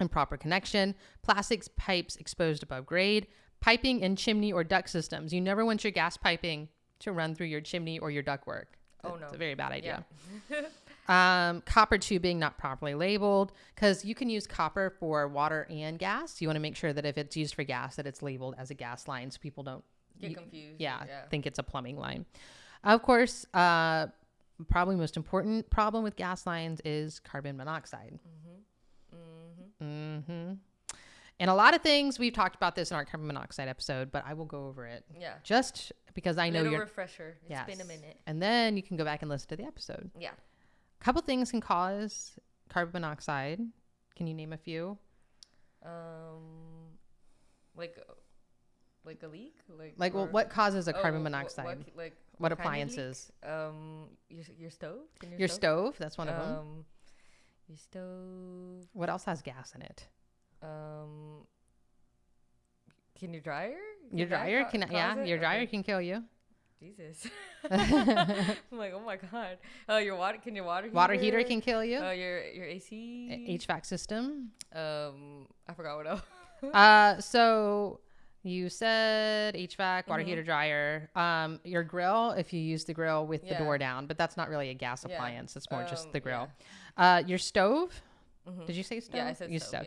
improper connection, plastics pipes exposed above grade, piping in chimney or duct systems. You never want your gas piping to run through your chimney or your ductwork. Oh, no, It's a very bad idea. Yeah. (laughs) Um, copper tubing not properly labeled because you can use copper for water and gas. You want to make sure that if it's used for gas, that it's labeled as a gas line so people don't Get you- confused. yeah, Yeah. think it's a plumbing line. Of course, uh, probably most important problem with gas lines is carbon monoxide. Mm-hmm. And a lot of things we've talked about this in our carbon monoxide episode, but I will go over it Yeah. just because I know Little you're. refresher. It's yes. been a minute. And then you can go back and listen to the episode. Yeah. A couple things can cause carbon monoxide. Can you name a few? Um, like, like a leak. Like. Like, well, what causes a oh, carbon monoxide? What, like. What leak? appliances? Um, your your stove. Can Your stove. That's one of them. Um, your stove. What else has gas in it? Um, can your dryer? Your Can that dryer ca- can yeah, it? your dryer Okay. can kill you. Jesus. (laughs) (laughs) I'm like, oh my god. Oh, your water. Can your water heater? Water heater can kill you. Oh, your your AC. HVAC system. Um, I forgot what else. (laughs) Uh, so you said HVAC, water Mm-hmm. heater, dryer. Um, your grill, if you use the grill with the door down, but that's not really a gas Yeah. appliance. It's more just Um, the grill. yeah. Uh, your stove. Did you say stove? Yeah, I said you stove. stove.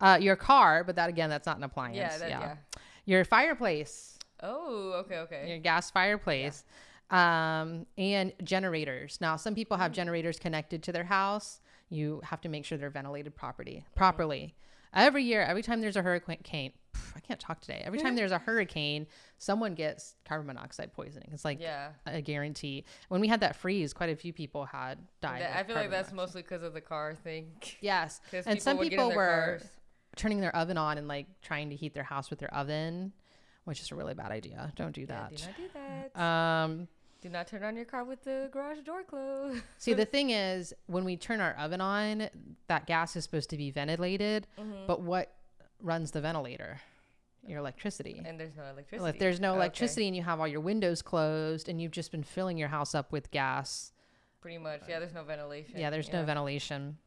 Yeah, Uh, your car, but that again, that's not an appliance. yeah. Yeah, that, yeah. Your fireplace, Oh, okay, okay. your gas fireplace, um, and generators. Now, some people have generators connected to their house. You have to make sure they're ventilated property Mm-hmm. properly. Every year, every time there's a hurricane, I can't talk today. Every time there's a hurricane, someone gets carbon monoxide poisoning. It's like Yeah. a guarantee. When we had that freeze, quite a few people had died. That- I feel like that's monoxide. mostly because of the car thing. (laughs) Yes, And some get in people were cars. turning their oven on and like trying to heat their house with their oven, which is a really bad idea. Don't do Yeah, that. do not do that. Um, do not turn on your car with the garage door closed. (laughs) see, the (laughs) thing is, when we turn our oven on, that gas is supposed to be ventilated, Mm-hmm. but what runs the ventilator? Your electricity. and there's no electricity. Well, if there's no Okay, electricity and you have all your windows closed and you've just been filling your house up with gas, pretty much. Yeah, there's no ventilation. yeah, there's no ventilation.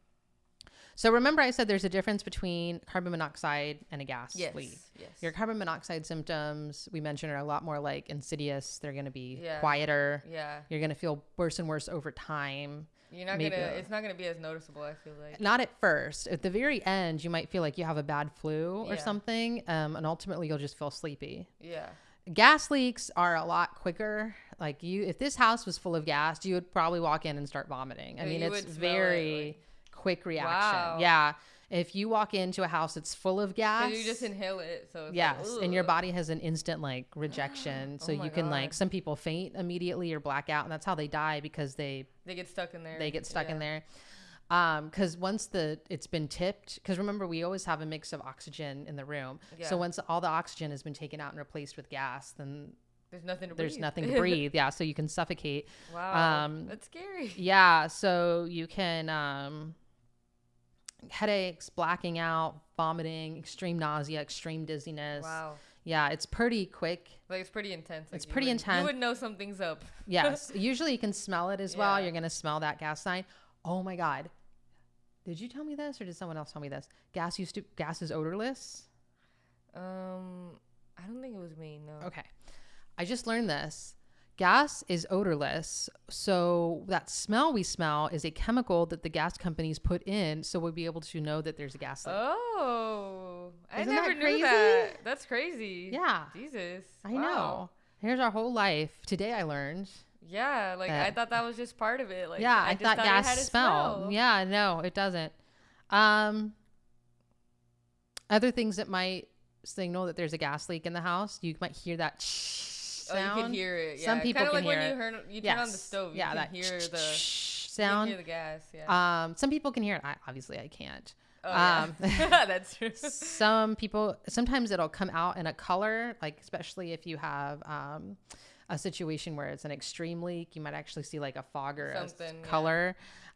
So remember, I said there's a difference between carbon monoxide and a gas Yes. leak. Yes. Your carbon monoxide symptoms, we mentioned, are a lot more like insidious. They're going to be Yeah. quieter. yeah. You're going to feel worse and worse over time. You're not gonna. It's not gonna be as noticeable. I feel like. Not at first. At the very end, you might feel like you have a bad flu or Yeah. something, um, and ultimately you'll just feel sleepy. Yeah. gas leaks are a lot quicker like you if this house was full of gas you would probably walk in and start vomiting i mean it's smell it, very like- quick reaction Wow. yeah if you walk into a house that's full of gas you just inhale it, so it's yes like, and your body has an instant like rejection (gasps) so Oh you can like some people faint immediately or black out and that's how they die because they They get stuck in there. they get stuck in there um because once the it's been tipped because remember we always have a mix of oxygen in the room Yeah. so once all the oxygen has been taken out and replaced with gas then There's nothing to there's breathe. nothing to (laughs) breathe. Yeah, so you can suffocate. wow. Um, that's scary. Yeah, so you can um, headaches, blacking out, vomiting, extreme nausea, extreme dizziness. Wow. Yeah, it's pretty quick. Like it's pretty intense. like, It's pretty would- intense. You would know something's up. (laughs) Yes, usually you can smell it as well. You're gonna smell that gas sign. Oh my god, did you tell me this or did someone else tell me this? Gas used to gas is odorless. Um, I don't think it was me. No. Okay. I just learned this. Gas is odorless. So that smell we smell is a chemical that the gas companies put in so we'll be able to know that there's a gas leak. Oh, I Isn't that never knew crazy? that. That's crazy. Yeah. Jesus. I Wow. know. Here's our whole life. Today I learned. Yeah, like that- I thought that was just part of it. Like yeah, I, just thought it gas had a smell. Yeah, no, it doesn't. Um other things that might signal that there's a gas leak in the house, you might hear that Oh, sound. you can hear it. Yeah. Some people Kinda can like hear when it. you heard you turn on the stove. You yeah, can that hear the you can sound. hear the gas. Yeah. Um, some people can hear it. I, obviously, I can't. oh, yeah. um, (laughs) that's true. Some people, sometimes it'll come out in a color, like especially if you have um, a situation where it's an extreme leak, you might actually see like a fog or a s- Something, yeah.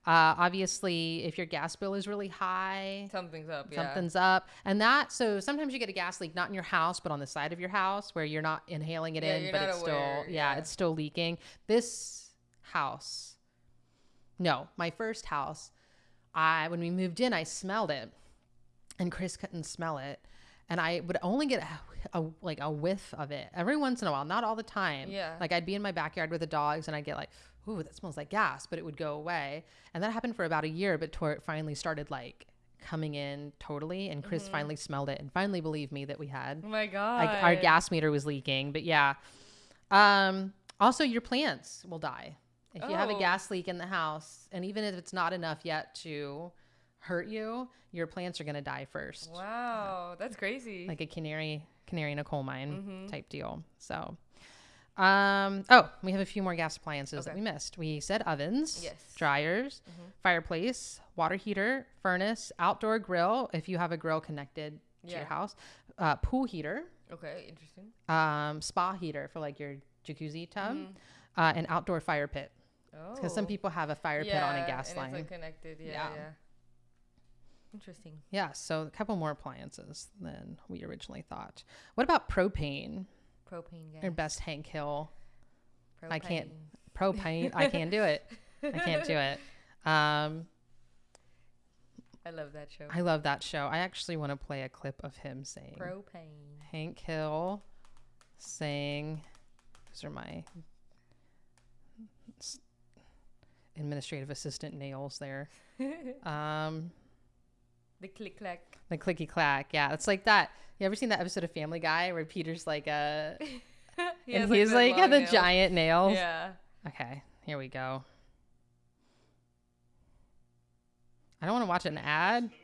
Uh, obviously, if your gas bill is really high, Something's up. Yeah. something's up, and that. So sometimes you get a gas leak not in your house, but on the side of your house where you're not inhaling it Yeah, in, but it's aware, still, yeah, yeah. it's still leaking. This house, no, my first house, I when we moved in, I smelled it, and Chris couldn't smell it, and I would only get a, a like a whiff of it every once in a while, not all the time. Yeah. like I'd be in my backyard with the dogs, and I'd get like, ooh, that smells like gas, but it would go away, and that happened for about a year, but toward it finally started like coming in totally, and Chris Mm-hmm. finally smelled it and finally believed me that we had Oh my god. like our gas meter was leaking, but yeah. Um, also, your plants will die if you have a Oh. gas leak in the house, and even if it's not enough yet to hurt you, your plants are gonna die first, Wow, that's crazy. like a canary, canary in a coal mine Mm-hmm. type deal. So, um, oh, we have a few more gas appliances that we missed. We said ovens, Yes. Mm-hmm. dryers, fireplace, water heater, furnace, outdoor grill if you have a grill connected to Yeah. your house, uh, pool heater okay, interesting. um, spa heater for like your jacuzzi tub, Mm-hmm. uh, an outdoor fire pit. Oh. Because some people have a fire pit on a gas line. It's like connected. Yeah, Yeah. yeah. Interesting. yeah, so a couple more appliances than we originally thought. What about propane? Propane gas. Or best Hank Hill I can't- Propane. propane? I can't do it. I can't do it. (laughs) Um, I love that show. I love that show. I actually want to play a clip of him saying Propane. Hank Hill saying, these are my administrative assistant nails there. (laughs) Um, the click clack. The clicky clack. Yeah, it's like that. You ever seen that episode of Family Guy where Peter's like uh, (laughs) a, he and he's like, like the nail. giant nails. Yeah. Okay, here we go. I don't want to watch an ad. (laughs)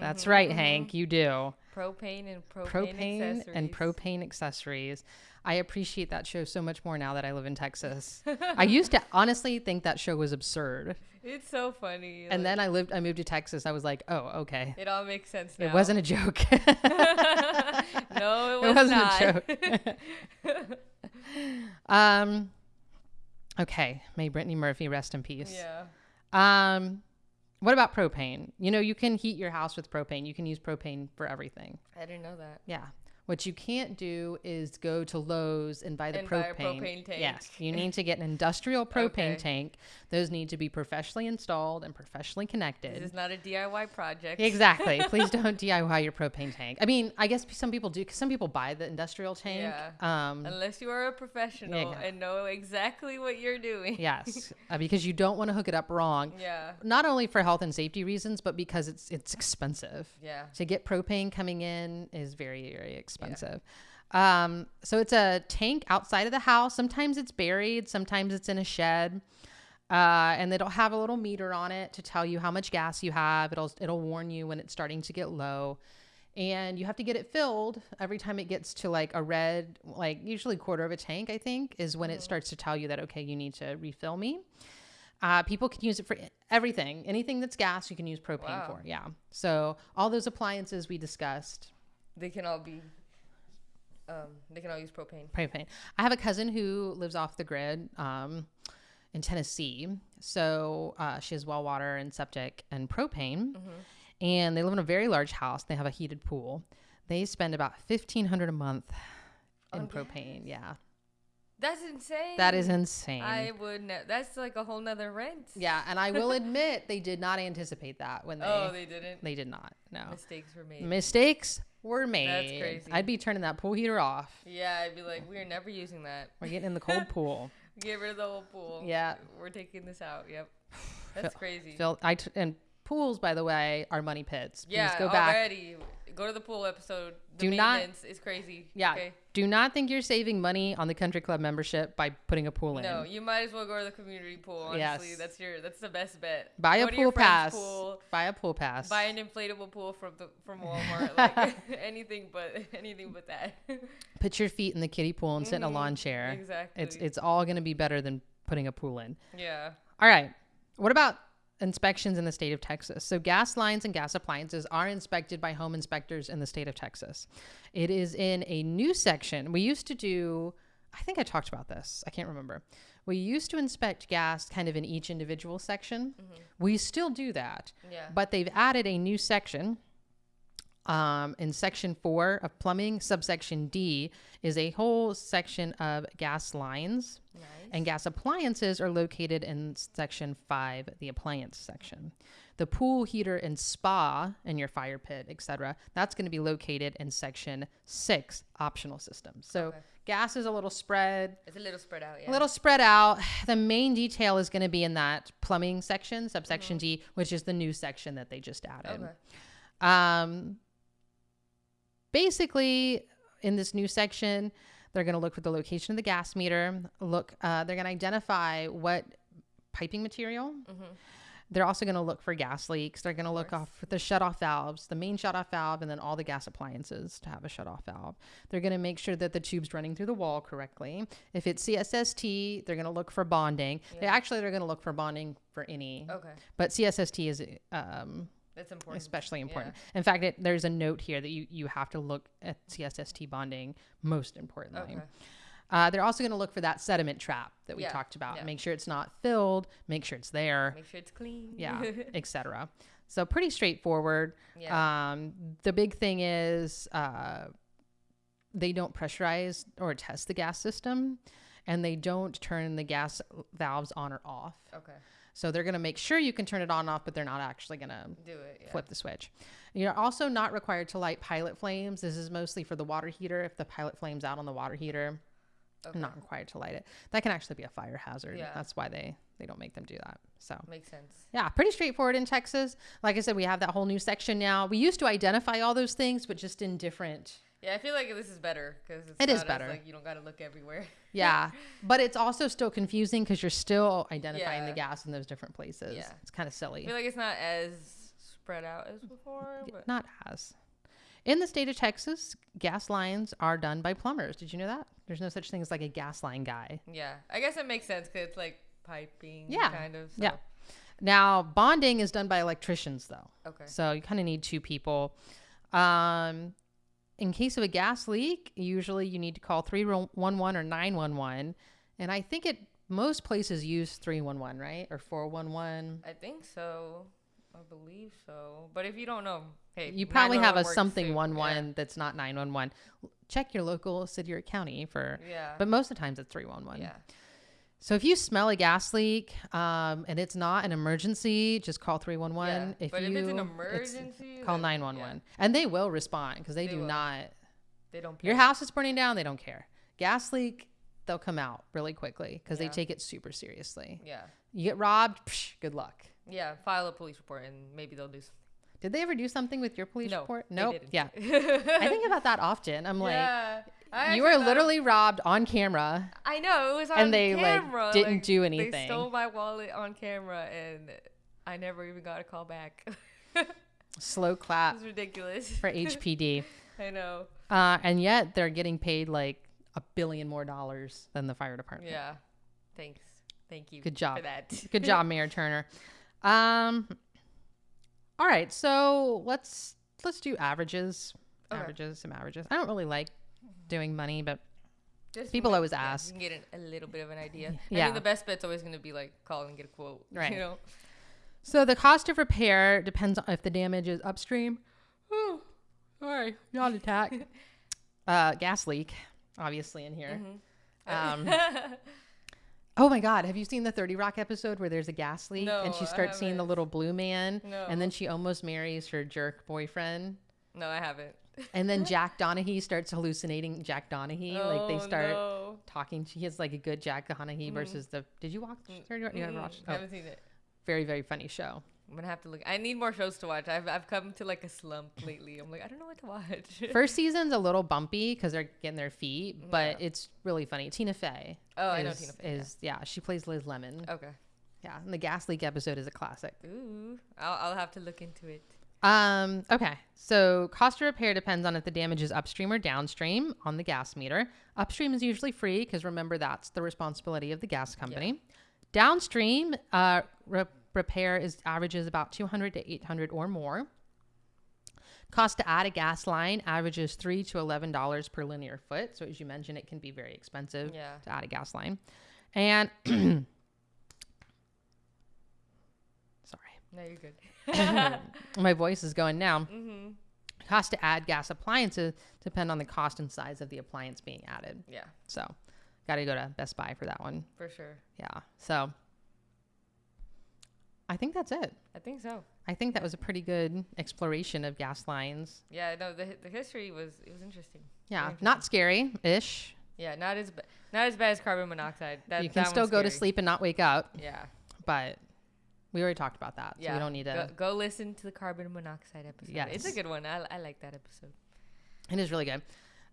That's right, mm-hmm. Hank. You do. Propane and propane, Propane accessories. and propane accessories. I appreciate that show so much more now that I live in Texas. I used to honestly think that show was absurd. It's so funny. And like, then I lived I moved to Texas. I was like, "Oh, okay." it all makes sense now. It wasn't a joke. (laughs) (laughs) no, it, was it was wasn't not. a joke. (laughs) um okay, may Brittany Murphy rest in peace. yeah. Um what about propane? You know, you can heat your house with propane. You can use propane for everything. I didn't know that. Yeah. What you can't do is go to Lowe's and buy the And buy propane. a propane tank. Yes, you (laughs) need to get an industrial propane Okay. tank. Those need to be professionally installed and professionally connected. This is not a DIY project. Exactly. (laughs) Please don't DIY your propane tank. I mean, I guess some people do because some people buy the industrial tank. Yeah. Um, Unless you are a professional yeah. and know exactly what you're doing. yes, (laughs) uh, because you don't want to hook it up wrong. Yeah. Not only for health and safety reasons, but because it's it's expensive. Yeah. To get propane coming in is very very expensive. Um, so it's a tank outside of the house. Sometimes it's buried. Sometimes it's in a shed. Uh, and it'll have a little meter on it to tell you how much gas you have. It'll it'll warn you when it's starting to get low, and you have to get it filled every time it gets to like a red, like usually quarter of a tank. I think is when it starts to tell you that okay, you need to refill me. Uh, people can use it for everything, anything that's gas, you can use propane Wow. for. Yeah. So all those appliances we discussed, They can all be. Um, they can all use propane. propane. I have a cousin who lives off the grid um, in Tennessee. So uh, she has well water and septic and propane. And they live in a very large house. They have a heated pool. They spend about fifteen hundred a month in On propane. Yeah, That's insane. that is insane. I would. Ne- that's like a whole nother rent. yeah, and I (laughs) will admit they did not anticipate that when they Oh, they didn't. they did not. No Mistakes were made. mistakes were made. That's crazy. I'd be turning that pool heater off. yeah, I'd be like, we're never using that. We're getting in the cold (laughs) pool. Get rid of the whole pool. Yeah. We're taking this out. Yep. (sighs) That's crazy. Phil, I t- and pools, by the way, are money pits. Please yeah, go back. already. Go to the pool episode. The Do not- maintenance is crazy. Yeah. Okay. Do not think you're saving money on the country club membership by putting a pool in. No, you might as well go to the community pool. Honestly, Yes. that's your that's the best bet. Buy a Go pool pass. Pool, Buy a pool pass. buy an inflatable pool from the from (laughs) Walmart. like (laughs) anything but (laughs) anything but that. Put your feet in the kiddie pool and sit in a lawn chair. Mm-hmm. exactly. It's it's all going to be better than putting a pool in. yeah. All right. What about inspections in the state of Texas? So, gas lines and gas appliances are inspected by home inspectors in the state of Texas. It is in a new section. We used to do, I think I talked about this. I can't remember. We used to inspect gas kind of in each individual section. Mm-hmm. We still do that, Yeah. but they've added a new section. Um, in section four of plumbing, subsection D is a whole section of gas lines Nice. and gas appliances are located in section five, the appliance section. The pool heater and spa and your fire pit, etc., that's going to be located in section six, optional systems. So Okay. gas is a little spread, It's a little spread out. Yeah. a little spread out. The main detail is going to be in that plumbing section, subsection D, which is the new section that they just added. Okay. Um, basically, in this new section, they're going to look for the location of the gas meter. Look, uh, they're going to identify what piping material. They're also going to look for gas leaks. They're going to look off the shut-off valves, the main shut-off valve, and then all the gas appliances to have a shut-off valve. They're going to make sure that the tube's running through the wall correctly. If it's CSST, they're going to look for bonding. They actually they're going to look for bonding for any, Okay. but CSST is um, That's important. especially important. In fact, it, there's a note here that you, you have to look at CSST bonding most importantly. Okay. Uh, they're also going to look for that sediment trap that we Yeah, talked about. yeah. Make sure it's not filled. Make sure it's there. Make sure it's clean. Yeah, (laughs) etc. So pretty straightforward. Yeah. Um, the big thing is uh, they don't pressurize or test the gas system, and they don't turn the gas valves on or off. okay. So they're going to make sure you can turn it on and off, but they're not actually going to Do it. Yeah. flip the switch. You're also not required to light pilot flames. This is mostly for the water heater. If the pilot flame's out on the water heater, Okay. not required to light it. That can actually be a fire hazard. Yeah. That's why they they don't make them do that. So Makes sense. yeah, pretty straightforward in Texas. Like I said, we have that whole new section now. We used to identify all those things, but just in different. Yeah, I feel like this is better because it's It is not as, better. like you don't got to look everywhere. (laughs) Yeah, but it's also still confusing because you're still identifying the gas in those different places. Yeah. It's kind of silly. I feel like it's not as spread out as before. But Not as. In the state of Texas, gas lines are done by plumbers. Did you know that? There's no such thing as like a gas line guy. yeah, I guess it makes sense because it's like piping. Yeah. Kind of. Yeah. Now, bonding is done by electricians, though. Okay. So you kind of need two people. Um, in case of a gas leak, usually you need to call 311 or 911. And I think it most places use 311, right? Or 411. I think so. I believe so. But if you don't know, hey, You probably have a something too. one one that's not 911. Check your local city or county for Yeah. Yeah. but most of the times it's 311. yeah. So if you smell a gas leak um, and it's not an emergency, just call 311. Yeah, If but you if it's an it's- emergency, call then, 911. And they will respond because they, They do will. not They don't. Your house is burning down, they don't care. Gas leak, they'll come out really quickly because Yeah. they take it super seriously. Yeah. You get robbed, psh, good luck. Yeah. File a police report and maybe they'll do something. Did they ever do something with your police No, report? they Nope. Yeah. (laughs) I think about that often. I'm like, yeah. I you were literally robbed on camera. I know it was on and they, like, didn't do anything. They stole my wallet on camera, and I never even got a call back. (laughs) Slow clap it's ridiculous. for HPD. (laughs) I know. Uh, and yet they're getting paid like a billion more dollars than the fire department. Yeah. Thanks. Thank you. Good job. for that. (laughs) Good job, Mayor Turner. Um, all right, so let's let's do averages. Okay. Averages, some averages. I don't really like doing money, but Just People always ask. You can get an, a little bit of an idea. I Yeah. mean, the best bet's always going to be like call and get a quote. (laughs) Right. You know. so the cost of repair depends on if the damage is upstream. Oh, sorry, yawn attack. (laughs) uh, gas leak, obviously in here. Mm-hmm. Um, (laughs) oh my God, have you seen the Thirty Rock episode where there's a gas leak and she starts seeing the little blue man, No. and then she almost marries her jerk boyfriend. No, I haven't. And then Jack Donaghy starts hallucinating Jack Donaghy. like they Oh, start no. talking. He has like a good Jack Donaghy versus the. Did you watch? Rock? You haven't Mm, watched? I Oh, haven't seen it. very very funny show. I'm gonna have to look. I need more shows to watch. I've I've come to like a slump lately. I'm like I don't know what to watch. (laughs) First season's a little bumpy because they're getting their feet, but Yeah. it's really funny. Tina Fey. Oh, I know Tina Fey, yeah. Yeah. she plays Liz Lemon. okay. Yeah, and the gas leak episode is a classic. Ooh, I'll I'll have to look into it. Um, okay. So cost of repair depends on if the damage is upstream or downstream on the gas meter. Upstream is usually free because remember that's the responsibility of the gas company. Downstream, uh, re- repair is averages about 200 to 800 or more. Cost to add a gas line averages three to eleven dollars per linear foot. So as you mentioned, it can be very expensive Yeah. to add a gas line. And (clears throat) sorry, No, you're good. (laughs) my voice is going now. mm-hmm. Cost to add gas appliances depend on the cost and size of the appliance being added. Yeah, So, got to go to Best Buy for that one. for sure. Yeah. So, I think that's it. I think so. I think that was a pretty good exploration of gas lines. Yeah, no, the the history was it was interesting. Yeah, Very not scary ish. Yeah, not as not as bad as carbon monoxide. That You can still go to sleep and not wake up, Yeah, but we already talked about that. yeah. So we don't need to. go, go listen to the carbon monoxide episode. Yeah. It's a good one. I I like that episode. It is really good.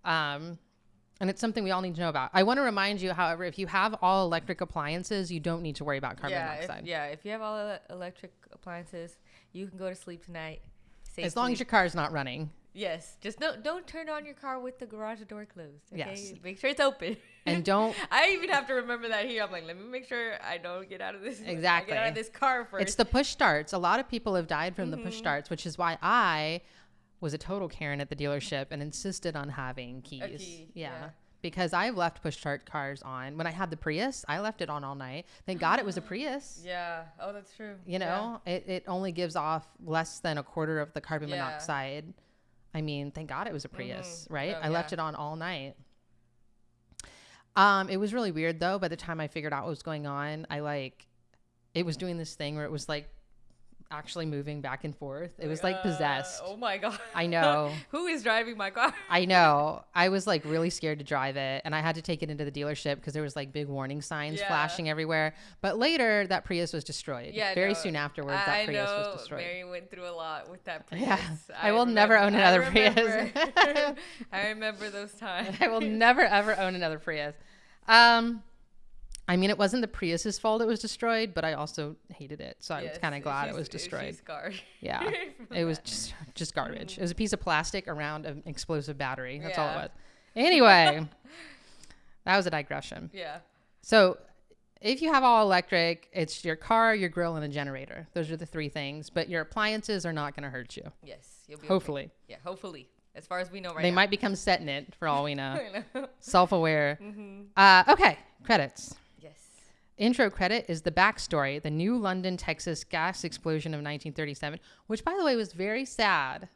Um, and it's something we all need to know about. I want to remind you, however, if you have all electric appliances, you don't need to worry about carbon yeah, monoxide. If, yeah. If you have all electric appliances, you can go to sleep tonight. As long as safely. your car's not running. Yes, just don't don't turn on your car with the garage door closed. Okay? Yes. make sure it's open. And (laughs) don't I even have to remember that here. I'm like, let me make sure I don't get out of this. Exactly. Get out of this car first. It's the push starts. A lot of people have died from the Mm-hmm. push starts, which is why I was a total Karen at the dealership and insisted on having keys. key, yeah. yeah. Because I've left push start cars on. When I had the Prius, I left it on all night. Thank God it was a (gasps) Prius. yeah. Oh, that's true. You know, it, it only gives off less than a quarter of the carbon Yeah. monoxide. I mean, thank God it was a Prius, right? Oh, I left it on all night. Um, it was really weird though. By the time I figured out what was going on, I like, it was doing this thing where it was like actually moving back and forth. It was like Uh, possessed. oh my god. I know. (laughs) Who is driving my car? I know. I was like really scared to drive it, and I had to take it into the dealership because there was like big warning signs Yeah. flashing everywhere. But later, that Prius was destroyed. Yeah, very no, soon afterwards, I, that I Prius know was destroyed. Mary went through a lot with that (laughs) Prius. Yeah. I will never own another I Prius. (laughs) I remember those times. I will never ever own another Prius. Um, I mean, it wasn't the Prius's fault it was destroyed, but I also hated it, so I was kind of glad it was destroyed. scarred. Yeah, (laughs) it was just just garbage. It was a piece of plastic around an explosive battery. That's all it was. Anyway, (laughs) that was a digression. Yeah. So, if you have all electric, it's your car, your grill, and a generator. Those are the three things. But your appliances are not going to hurt you. Yes. You'll be okay. Hopefully, Yeah. Hopefully. As far as we know right now. they now. might become set in it for all we (laughs) know. Know. Self-aware. Mm-hmm. Uh, okay, credits. Intro credit is the backstory, the New London, Texas gas explosion of 1937, which, by the way, was very sad.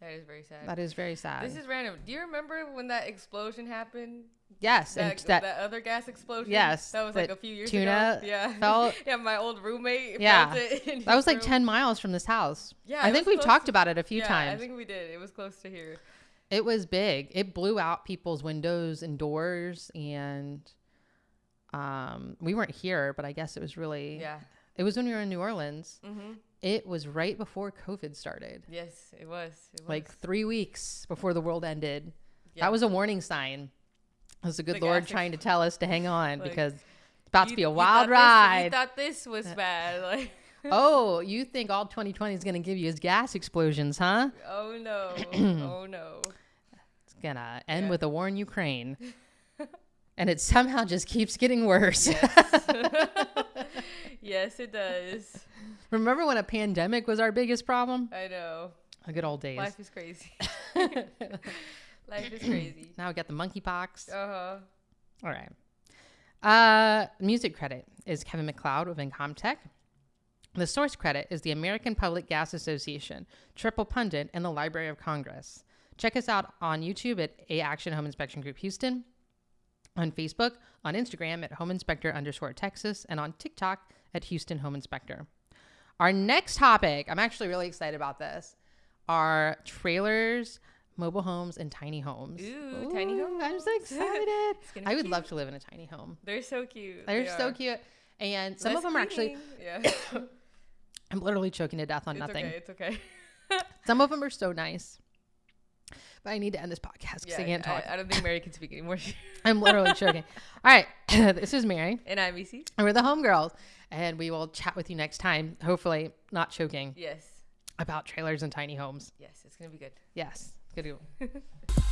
That is very sad. That is very sad. This is random. Do you remember when that explosion happened? yes, That, and that, that, other gas explosion? Yes, That was like a few years tuna ago. Yeah. (laughs) felt- yeah, my old roommate Yeah. it. that was like room. 10 miles from this house. Yeah, I think we've talked to- about it a few yeah, times. I think we did. It was close to here. It was big. It blew out people's windows and doors, and um, we weren't here, but I guess it was really. Yeah. It was when we were in New Orleans. Mm-hmm. It was right before COVID started, Yes, it was. It was. like three weeks before the world ended. Yeah. That was a warning sign. It was the good The Lord trying to tell us to hang on Like, because it's about to be a you wild thought this- ride. you thought this was bad. (laughs) Like, oh, you think all 2020 is going to give you is gas explosions, huh? oh no. (clears throat) oh no. It's going to end Yeah. with a war in Ukraine. (laughs) and it somehow just keeps getting worse. (laughs) Yes, it does. Remember when a pandemic was our biggest problem? I know. A good old days. Life is crazy. (laughs) Life is crazy. now we got the monkeypox. Uh huh. All right. Uh, music credit is Kevin MacLeod of Incompetech. The source credit is the American Public Gas Association, Triple Pundit, and the Library of Congress. Check us out on YouTube at A Action Home Inspection Group Houston, on Facebook, on Instagram at Home Inspector underscore Texas, and on TikTok at Houston Home Inspector. Our next topic, I'm actually really excited about this, are trailers, mobile homes, and tiny homes. Ooh, tiny homes. I'm so excited. I would cute. love to live in a tiny home. They're so cute. They're They so are. cute. And some Less of them are actually. Yeah. (coughs) I'm literally choking to death on it's nothing. okay. It's okay. (laughs) Some of them are so nice. But I need to end this podcast because Yeah, I can't talk. I, I don't think Mary can speak anymore. (laughs) I'm literally choking. (laughs) All right. (coughs) this is Mary. and I'm EC. And we're the homegirls. And we will chat with you next time. Hopefully, not choking Yes. about trailers and tiny homes. Yes, it's gonna be good. Yes. Good. to go. (laughs)